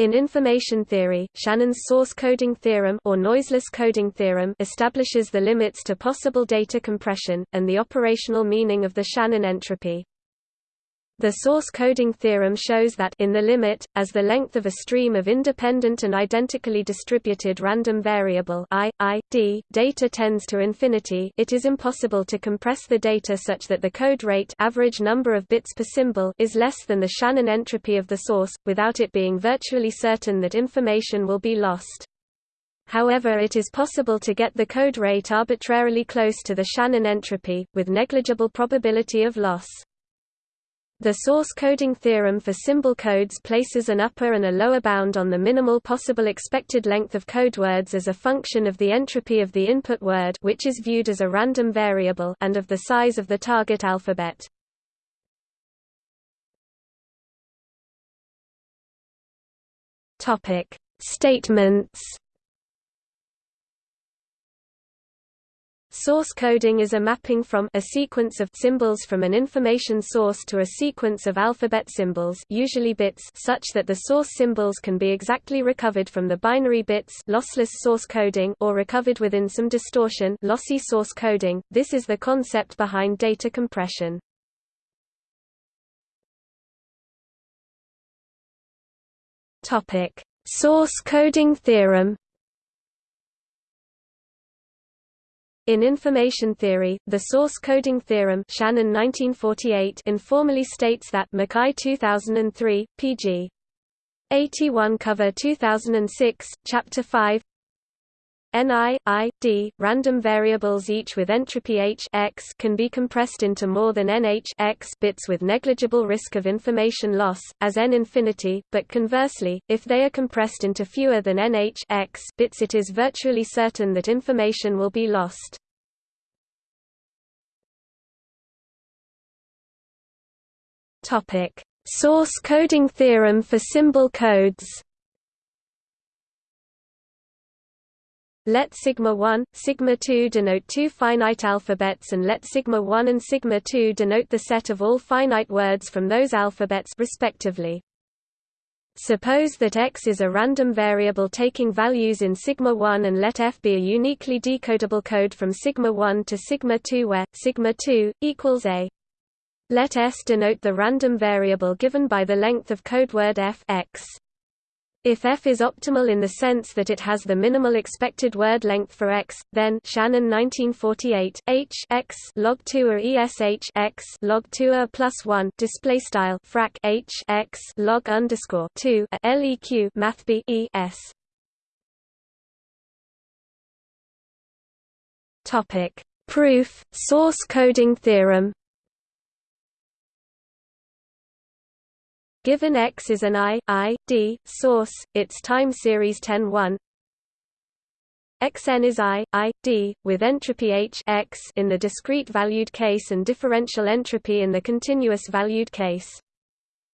In information theory, Shannon's source coding theorem or noiseless coding theorem establishes the limits to possible data compression, and the operational meaning of the Shannon entropy. The source coding theorem shows that in the limit, as the length of a stream of independent and identically distributed random variable i, i, d, data tends to infinity it is impossible to compress the data such that the code rate average number of bits per symbol is less than the Shannon entropy of the source, without it being virtually certain that information will be lost. However it is possible to get the code rate arbitrarily close to the Shannon entropy, with negligible probability of loss. The source coding theorem for symbol codes places an upper and a lower bound on the minimal possible expected length of code words as a function of the entropy of the input word which is viewed as a random variable and of the size of the target alphabet. Statements Source coding is a mapping from a sequence of symbols from an information source to a sequence of alphabet symbols usually bits such that the source symbols can be exactly recovered from the binary bits lossless source coding or recovered within some distortion lossy source coding. This is the concept behind data compression. Topic: Source coding theorem In information theory, the source coding theorem Shannon 1948 informally states that Mackay 2003, pg. 81 cover 2006, chapter 5 Ni, I, D, random variables each with entropy h x can be compressed into more than nh x bits with negligible risk of information loss, as n infinity, but conversely, if they are compressed into fewer than nh x bits it is virtually certain that information will be lost. Source coding theorem for symbol codes Let sigma 1, sigma 2 denote two finite alphabets and let sigma 1 and sigma 2 denote the set of all finite words from those alphabets respectively. Suppose that x is a random variable taking values in sigma 1 and let f be a uniquely decodable code from sigma 1 to sigma 2 where sigma 2 equals a. Let s denote the random variable given by the length of code word f x. If f is optimal in the sense that it has the minimal expected word length for x, then Shannon 1948 h x log 2 or esh x log 2 a plus 1 display style frac h x log underscore 2 a leq math b e s. Topic proof source coding theorem Given X is an I, I, D, source, its time series 10 1 Xn is I, I, D, with entropy H X in the discrete valued case and differential entropy in the continuous valued case.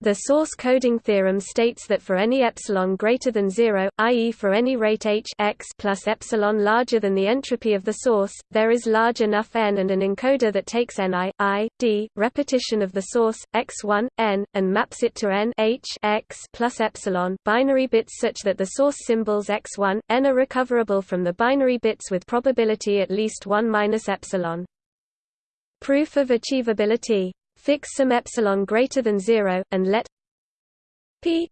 The source coding theorem states that for any epsilon greater than 0, i.e. for any rate h x plus epsilon larger than the entropy of the source, there is large enough n and an encoder that takes ni, i, d, repetition of the source, x1, n, and maps it to n h x plus epsilon binary bits such that the source symbols x1, n are recoverable from the binary bits with probability at least 1 minus epsilon. Proof of achievability fix some epsilon greater than 0 and let p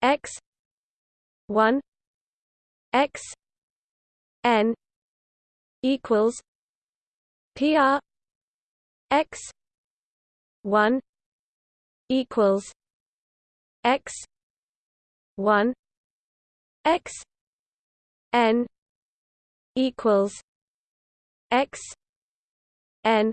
x 1 x n equals pr x 1 equals x 1 x n equals x n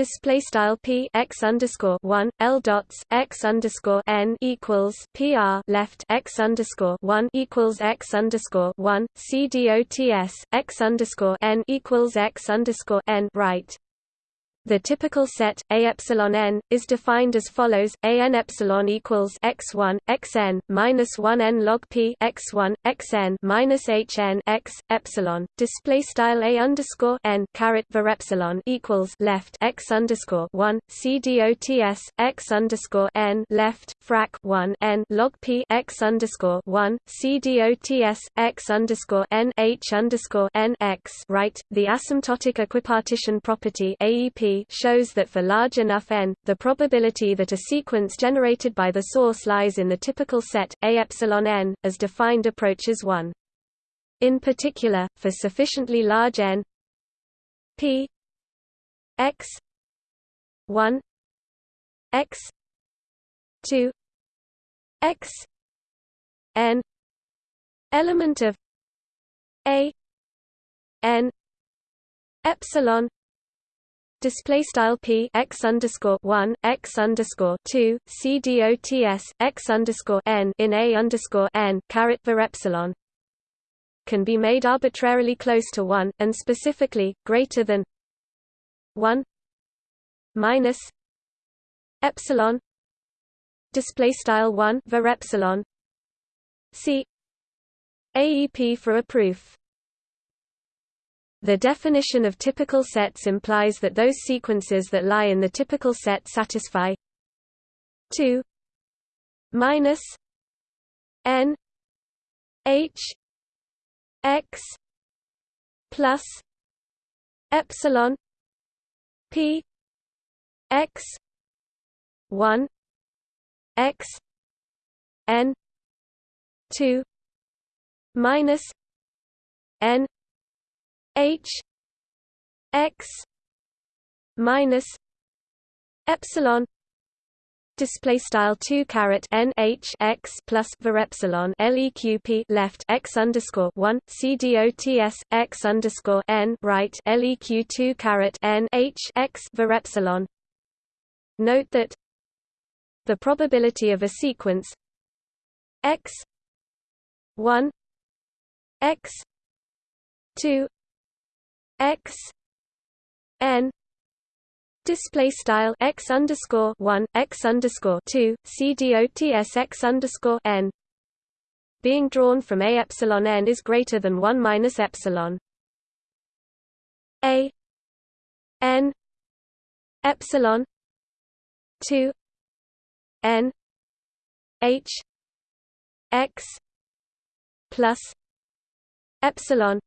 display style p x underscore one l dots x underscore n equals pr left x underscore one equals x underscore one c dots x underscore n equals x underscore n right. The typical set A epsilon n is defined as follows: A n epsilon equals x1 xn minus 1 n log p x1 xn minus h n x epsilon. Display style A underscore n caret var epsilon equals left x underscore 1 c dots x underscore n left frac 1 n log p x underscore 1 c dots x underscore n h underscore n x right. The asymptotic equipartition property AEP shows that for large enough n, the probability that a sequence generated by the source lies in the typical set A epsilon n, as defined approaches 1. In particular, for sufficiently large n p x 1 x 2 x n element of a n epsilon display style p x underscore one x underscore two c dots x underscore n in a underscore n caret var epsilon can be made arbitrarily close to one and specifically greater than one minus epsilon. Display style one var epsilon c AEP for a proof the definition of typical sets implies that those sequences that lie in the typical set satisfy 2 minus n h x plus epsilon p x 1 x n 2 minus n H X minus epsilon display style 2 caret n h x plus var epsilon leq left x underscore 1 c dots x underscore n right leq 2 caret n h x var epsilon. Note that the probability of a sequence x 1 x 2 x n display style x underscore one x underscore two c underscore n. Being drawn from a epsilon n is greater than one minus epsilon. A n epsilon two n h x plus epsilon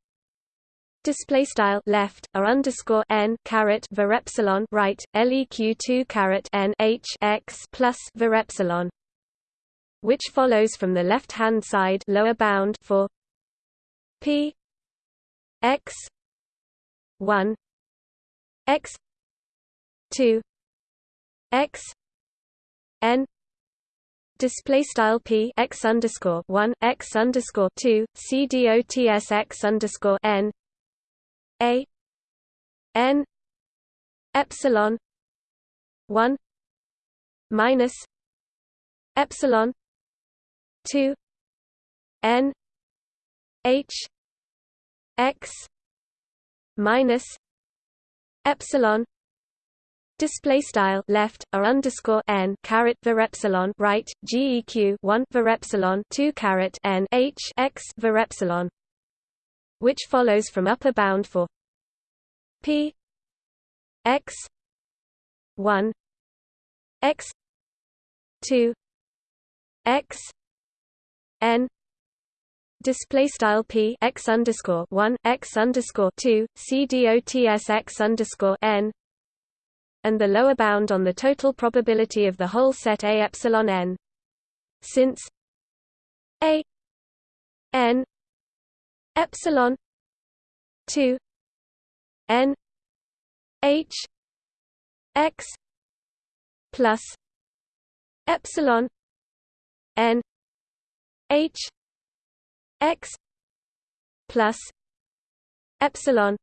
display style left or underscore n caret var epsilon right leq 2 caret n h x plus var epsilon which follows from the left hand side lower bound for p x 1 x 2 x n. Display style p x underscore 1 x underscore 2 c dots x underscore n a n epsilon 1 minus epsilon 2 n h x minus epsilon display style left or underscore n caret var epsilon right geq 1 var epsilon 2 caret n h x var epsilon which follows from upper bound for p x 1 x 2 x n display style p x underscore 1 x underscore 2 c dots x underscore n and the lower bound on the total probability of the whole set a epsilon n. Since a n epsilon 2 n h x plus epsilon n h x plus epsilon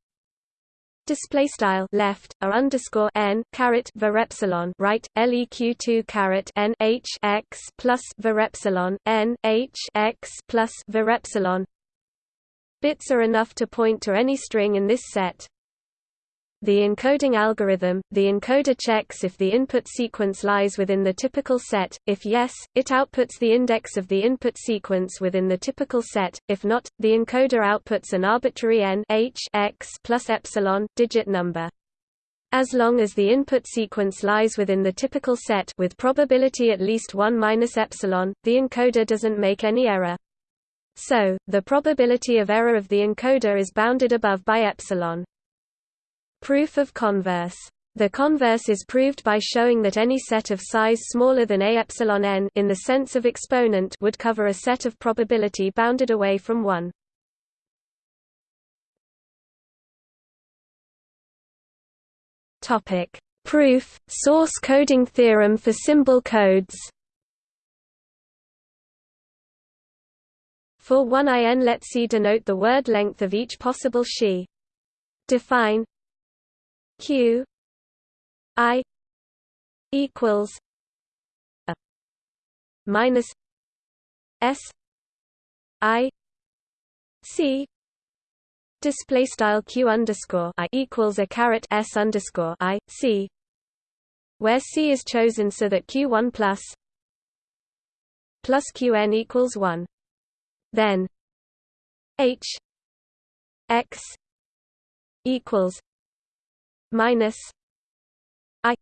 display style left or underscore n caret var epsilon right leq 2 caret n h x plus var epsilon n h x plus var epsilon Bits are enough to point to any string in this set. The encoding algorithm, the encoder checks if the input sequence lies within the typical set, if yes, it outputs the index of the input sequence within the typical set, if not, the encoder outputs an arbitrary n h x plus epsilon digit number. As long as the input sequence lies within the typical set with probability at least 1 minus epsilon, the encoder doesn't make any error. So, the probability of error of the encoder is bounded above by epsilon. Proof of converse. The converse is proved by showing that any set of size smaller than a epsilon n in the sense of exponent would cover a set of probability bounded away from 1. Topic: Proof: Source coding theorem for symbol codes. For one in let C denote the word length of each possible she. Define q i equals a minus s i c display style q underscore i equals a caret s underscore i c where c is chosen so that q1 plus plus qn equals 1 then h x equals minus i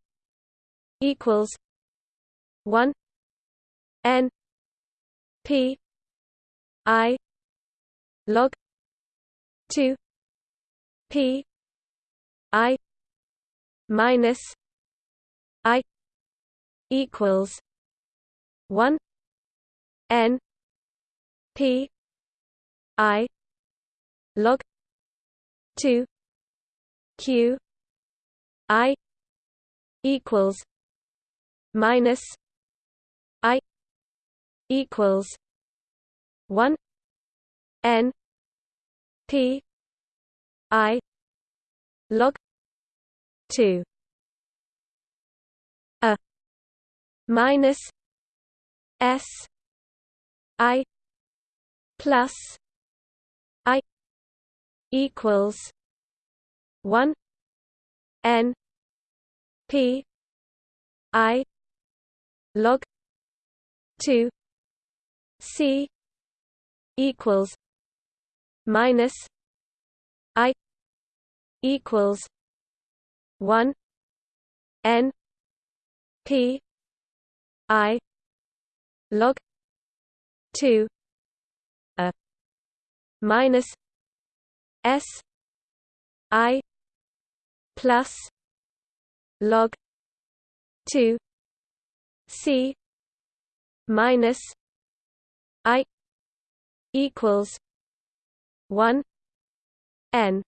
equals 1 n p i log 2 p i minus i equals 1 n p i log 2 q I equals minus I equals one N P I log two a minus S I plus I equals one N P I log two C equals minus I equals one N P I log two minus S I plus log 2 c minus i equals 1 n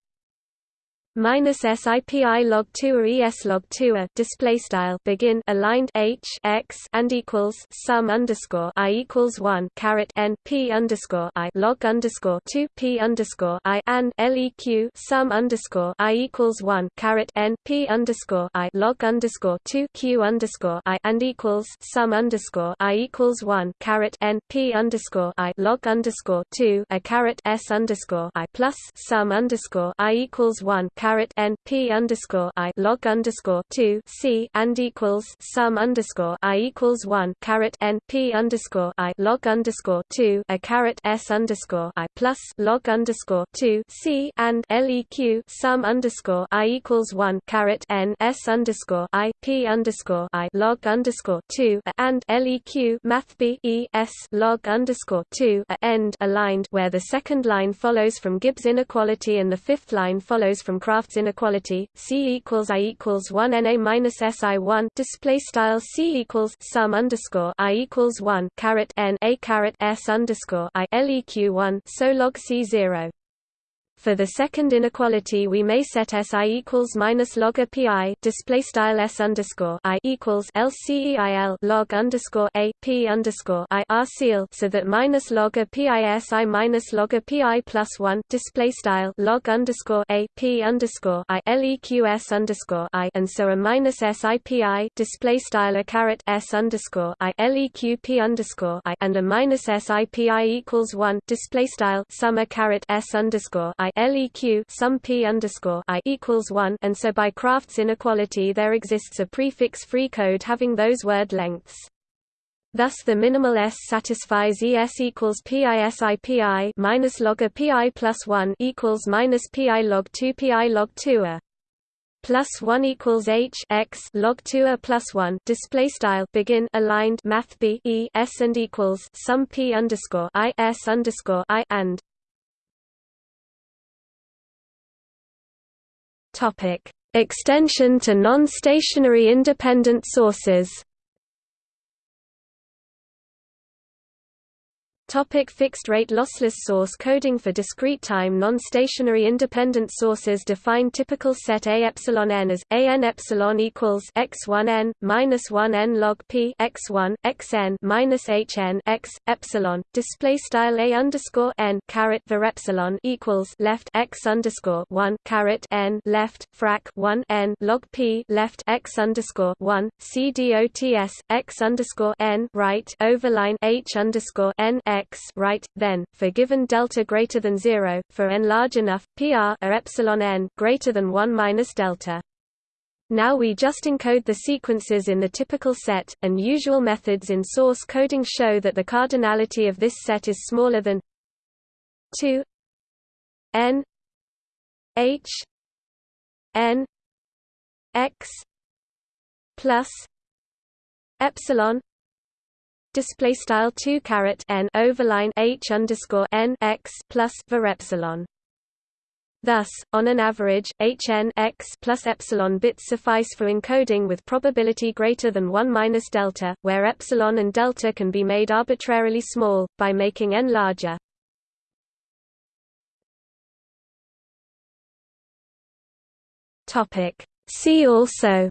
minus SIPI log 2 or ES log 2 a display style begin aligned H x and equals sum underscore I equals 1 caret n P underscore I log underscore 2 P underscore I and LEQ sum underscore I equals 1 caret n P underscore I log underscore 2 Q underscore I and equals sum underscore I equals 1 caret n P underscore I log underscore 2 a caret S underscore I plus sum underscore I equals 1 caret n p underscore i log underscore two c and equals sum underscore i equals one caret n p underscore i log underscore two a caret s underscore i plus log underscore two c and leq sum underscore i equals one caret n s underscore i p underscore i log underscore two and leq math b e s log underscore two a end aligned where the second line follows from Gibbs inequality and the fifth line follows from Kraft's inequality, C equals I equals one NA minus SI one display style C equals sum underscore I equals one caret N A caret S underscore I LEQ one so log C zero for the second inequality, we may set SI equals minus log a pi display style S underscore I equals LCEIL log underscore a p underscore I R seal so that minus log a pi SI minus log a pi plus one display style log underscore a p underscore I LEQS underscore I and so a minus SI pi display style a caret S underscore I LEQ p underscore I and a minus SI pi equals one display style sum a caret S underscore i leq sum p underscore i equals one, and so by Kraft's inequality there exists a prefix-free code having those word lengths. Thus the minimal S satisfies ES equals PISI PI minus log a PI plus 1 equals minus PI log 2 PI log 2 a plus 1 equals H x log 2 a plus 1 display style begin aligned math B E S and equals sum P underscore I S underscore I and topic. Extension to non-stationary independent sources Topic fixed-rate lossless source coding For discrete time non-stationary independent sources define typical set A epsilon n as a n epsilon equals x1 n minus 1 n log p x1 xn minus h n x epsilon. Display style a underscore n caret var epsilon equals left x underscore 1 caret n left frac 1 n log p left x underscore 1 c dots x underscore n right overline h underscore n x x right, then, for given delta greater than 0, for n large enough, pr or epsilon n greater than 1 minus delta. Now we just encode the sequences in the typical set, and usual methods in source coding show that the cardinality of this set is smaller than 2 n h n x plus epsilon display style 2 caret n overline h underscore n x plus var epsilon. Thus, on an average, hn x plus epsilon bits suffice for encoding with probability greater than 1 minus delta, where epsilon and delta can be made arbitrarily small, by making n larger. See also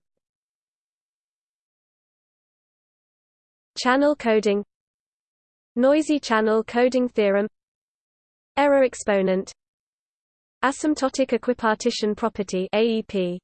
Channel coding Noisy channel coding theorem Error exponent Asymptotic equipartition property AEP